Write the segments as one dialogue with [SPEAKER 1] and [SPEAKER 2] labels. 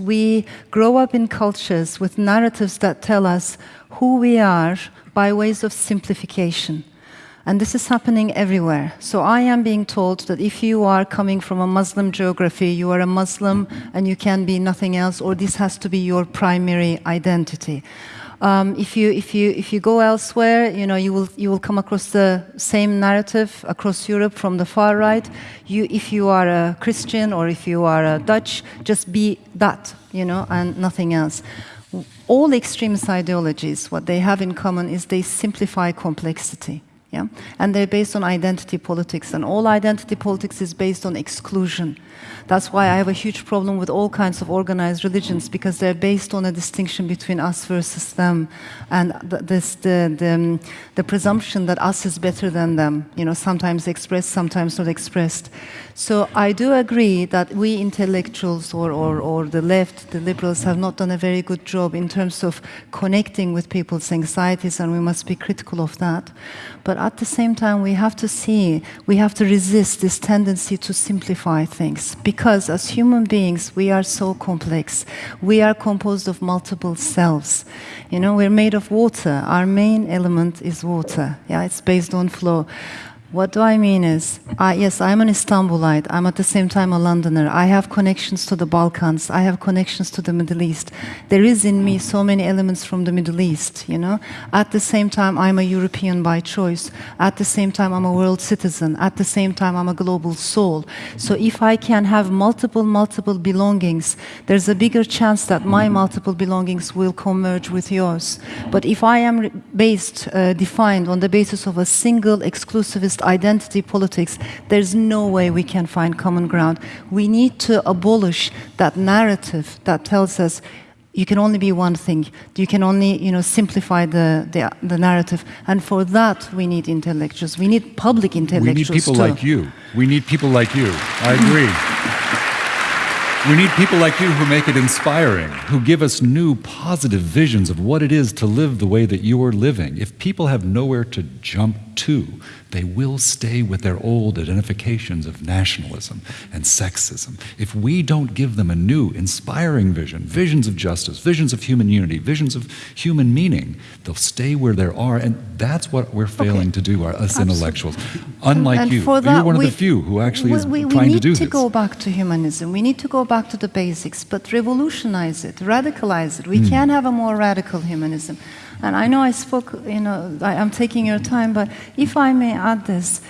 [SPEAKER 1] We grow up in cultures with narratives that tell us who we are by ways of simplification. And this is happening everywhere. So I am being told that if you are coming from a Muslim geography, you are a Muslim and you can be nothing else, or this has to be your primary identity. Um, if you if you if you go elsewhere, you know you will you will come across the same narrative across Europe from the far right. You if you are a Christian or if you are a Dutch, just be that, you know, and nothing else. All extremist ideologies, what they have in common is they simplify complexity. Yeah? And they're based on identity politics, and all identity politics is based on exclusion. That's why I have a huge problem with all kinds of organized religions because they're based on a distinction between us versus them, and this the the, um, the presumption that us is better than them. You know, sometimes expressed, sometimes not expressed. So I do agree that we intellectuals or, or, or the left, the liberals, have not done a very good job in terms of connecting with people's anxieties, and we must be critical of that. But at the same time, we have to see, we have to resist this tendency to simplify things. Because as human beings, we are so complex. We are composed of multiple selves. You know, we're made of water. Our main element is water. Yeah, it's based on flow. What do I mean is, uh, yes, I'm an Istanbulite. I'm at the same time a Londoner. I have connections to the Balkans. I have connections to the Middle East. There is in me so many elements from the Middle East, you know. At the same time, I'm a European by choice. At the same time, I'm a world citizen. At the same time, I'm a global soul. So if I can have multiple, multiple belongings, there's a bigger chance that my multiple belongings will converge with yours. But if I am based, uh, defined on the basis of a single exclusivist identity politics, there's no way we can find common ground. We need to abolish that narrative that tells us you can only be one thing. You can only, you know, simplify the, the, the narrative. And for that, we need intellectuals. We need public intellectuals
[SPEAKER 2] We need people
[SPEAKER 1] too.
[SPEAKER 2] like you. We need people like you. I hmm. agree. We need people like you who make it inspiring, who give us new positive visions of what it is to live the way that you are living. If people have nowhere to jump to, they will stay with their old identifications of nationalism and sexism. If we don't give them a new, inspiring vision, visions of justice, visions of human unity, visions of human meaning, they'll stay where they are, and that's what we're failing okay. to do, us Absolutely. intellectuals. Unlike
[SPEAKER 1] and
[SPEAKER 2] you,
[SPEAKER 1] that,
[SPEAKER 2] you're one
[SPEAKER 1] we,
[SPEAKER 2] of the few who actually
[SPEAKER 1] we,
[SPEAKER 2] is
[SPEAKER 1] we,
[SPEAKER 2] trying
[SPEAKER 1] to
[SPEAKER 2] do
[SPEAKER 1] this.
[SPEAKER 2] We
[SPEAKER 1] need to go back to humanism. We need to go back to the basics, but revolutionize it, radicalize it. We mm. can have a more radical humanism. And I know I spoke, you know, I, am taking your time, but if I may add this,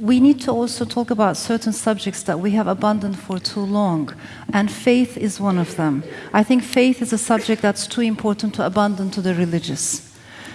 [SPEAKER 1] we need to also talk about certain subjects that we have abandoned for too long. And faith is one of them. I think faith is a subject that's too important to abandon to the religious.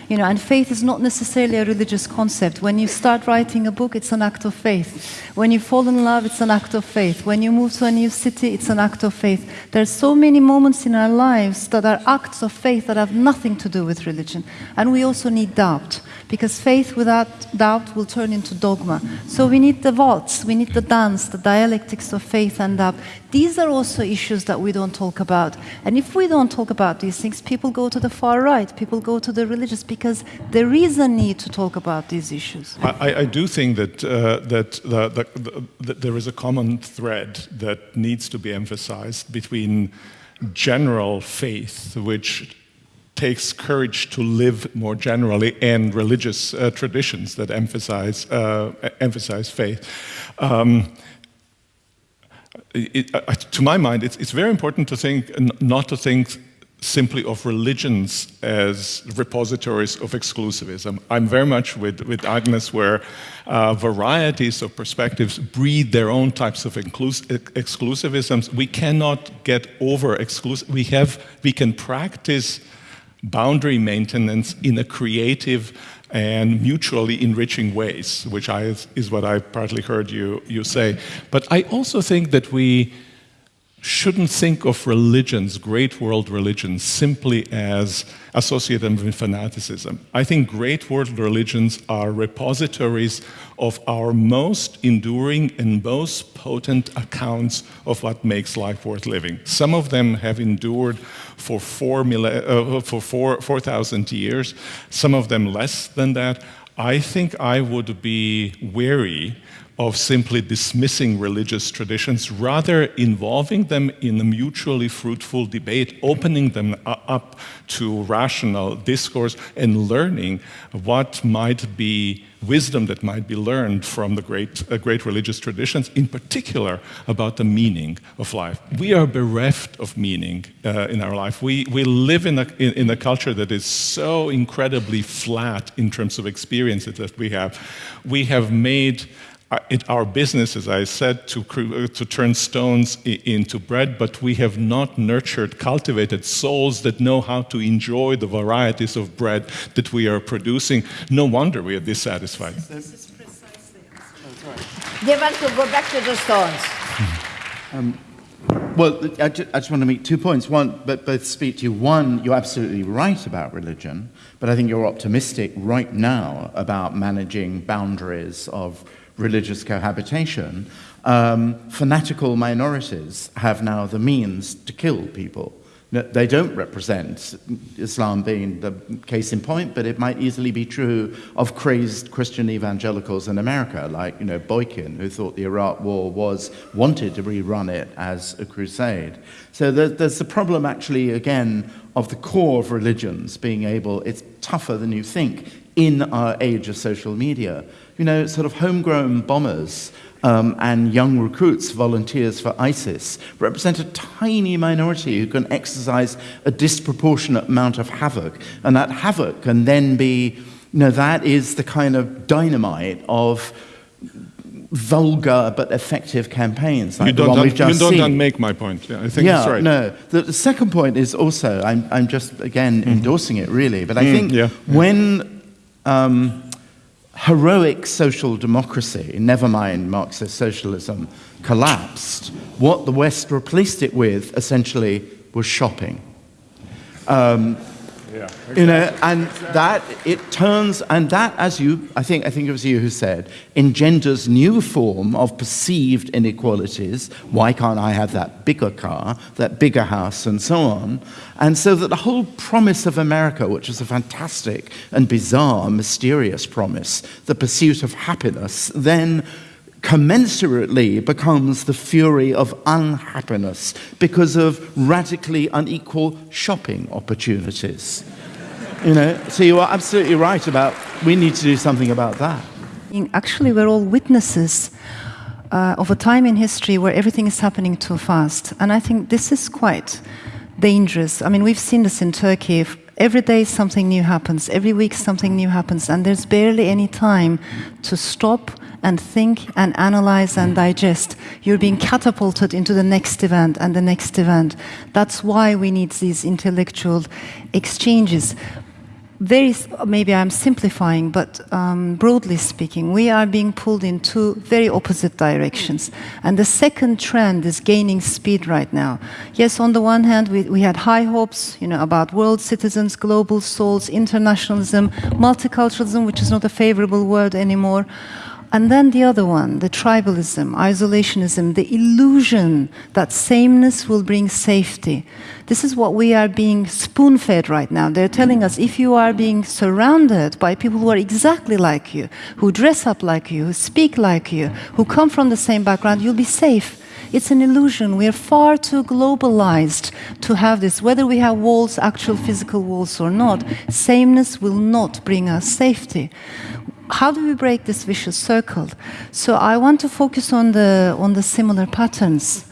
[SPEAKER 1] You know, and faith is not necessarily a religious concept. When you start writing a book, it's an act of faith. When you fall in love, it's an act of faith. When you move to a new city, it's an act of faith. There are so many moments in our lives that are acts of faith that have nothing to do with religion. And we also need doubt because faith without doubt will turn into dogma. So we need the waltz, we need the dance, the dialectics of faith and doubt. These are also issues that we don't talk about. And if we don't talk about these things, people go to the far right, people go to the religious, because there is a need to talk about these issues.
[SPEAKER 3] I, I do think that, uh, that, the, the, the, there is a common thread that needs to be emphasized between general faith, which takes courage to live more generally and religious uh, traditions that emphasize, uh, emphasize faith. Um, it, uh, to my mind, it's, it's, very important to think, not to think simply of religions as repositories of exclusivism. I'm very much with, with Agnes where uh, varieties of perspectives breed their own types of exclusivisms. We cannot get over exclusive, we have, we can practice boundary maintenance in a creative and mutually enriching ways, which I, is what I partly heard you, you say. But I also think that we shouldn't think of religions, great world religions, simply as associated with fanaticism. I think great world religions are repositories of our most enduring and most potent accounts of what makes life worth living. Some of them have endured for 4,000 uh, for 4, 4, years, some of them less than that. I think I would be wary of simply dismissing religious traditions, rather involving them in a mutually fruitful debate, opening them up to rational discourse and learning what might be wisdom that might be learned from the great, uh, great religious traditions, in particular about the meaning of life. We are bereft of meaning uh, in our life. We, we live in a, in, in a culture that is so incredibly flat in terms of experiences that we have. We have made it, our business, as I said, to, uh, to turn stones into bread, but we have not nurtured, cultivated souls that know how to enjoy the varieties of bread that we are producing. No wonder we are dissatisfied.
[SPEAKER 4] This is precisely. Oh, They want to go back to the stones.
[SPEAKER 5] Um, well, I just, I just, want to make two points. One, but both speak to you. One, you're absolutely right about religion, but I think you're optimistic right now about managing boundaries of religious cohabitation, um, fanatical minorities have now the means to kill people. They don't represent Islam being the case in point, but it might easily be true of crazed Christian evangelicals in America, like you know Boykin, who thought the Iraq War was wanted to rerun it as a crusade. So there's the problem, actually, again, of the core of religions being able. It's tougher than you think in our age of social media you know, sort of homegrown bombers um, and young recruits, volunteers for ISIS, represent a tiny minority who can exercise a disproportionate amount of havoc. And that havoc can then be, you know, that is the kind of dynamite of vulgar but effective campaigns like
[SPEAKER 3] you don't,
[SPEAKER 5] the one we've just
[SPEAKER 3] you don't make my point. Yeah, I think
[SPEAKER 5] yeah,
[SPEAKER 3] that's right.
[SPEAKER 5] No, the, the, second point is also, I'm, I'm just, again, mm -hmm. endorsing it really, but I mm, think
[SPEAKER 3] yeah.
[SPEAKER 5] when um, heroic social democracy, never mind Marxist socialism, collapsed, what the West replaced it with essentially was shopping. Um, yeah, exactly. You know, and that it turns, and that, as you, I think, I think it was you who said, engenders new form of perceived inequalities. Why can't I have that bigger car, that bigger house, and so on? And so that the whole promise of America, which is a fantastic and bizarre, mysterious promise, the pursuit of happiness, then commensurately becomes the fury of unhappiness because of radically unequal shopping opportunities. You know, so you are absolutely right about we need to do something about that.
[SPEAKER 1] Actually, we're all witnesses uh, of a time in history where everything is happening too fast. And I think this is quite dangerous. I mean, we've seen this in Turkey. Every day something new happens, every week something new happens, and there's barely any time to stop and think and analyze and digest. You're being catapulted into the next event and the next event. That's why we need these intellectual exchanges very, maybe I'm simplifying, but um, broadly speaking, we are being pulled in two very opposite directions. And the second trend is gaining speed right now. Yes, on the one hand, we, we had high hopes you know, about world citizens, global souls, internationalism, multiculturalism, which is not a favorable word anymore. And then the other one, the tribalism, isolationism, the illusion that sameness will bring safety. This is what we are being spoon fed right now. They're telling us if you are being surrounded by people who are exactly like you, who dress up like you, who speak like you, who come from the same background, you'll be safe. It's an illusion. We are far too globalized to have this. Whether we have walls, actual physical walls or not, sameness will not bring us safety how do we break this vicious circle? So I want to focus on the, on the similar patterns.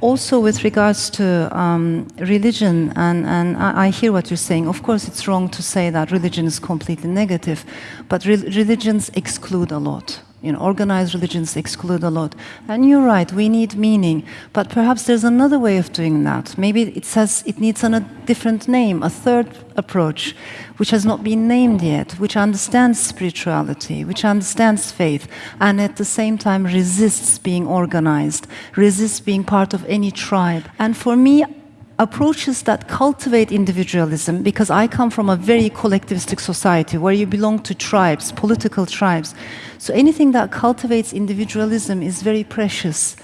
[SPEAKER 1] Also with regards to um, religion, and, and I, I, hear what you're saying. Of course, it's wrong to say that religion is completely negative, but re religions exclude a lot you know, organized religions exclude a lot. And you're right, we need meaning. But perhaps there's another way of doing that. Maybe it says it needs a different name, a third approach, which has not been named yet, which understands spirituality, which understands faith, and at the same time resists being organized, resists being part of any tribe. And for me, approaches that cultivate individualism, because I come from a very collectivistic society where you belong to tribes, political tribes. So anything that cultivates individualism is very precious.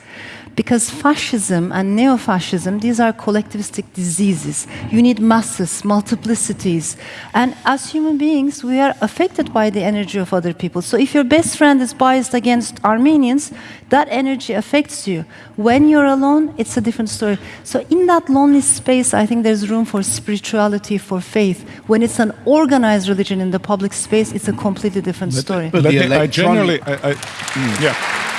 [SPEAKER 1] Because fascism and neo fascism, these are collectivistic diseases. You need masses, multiplicities. And as human beings, we are affected by the energy of other people. So if your best friend is biased against Armenians, that energy affects you. When you're alone, it's a different story. So in that lonely space, I think there's room for spirituality, for faith. When it's an organized religion in the public space, it's a completely different story.
[SPEAKER 5] but
[SPEAKER 3] Let
[SPEAKER 5] the
[SPEAKER 3] me, I generally, I, I, yeah. Hmm.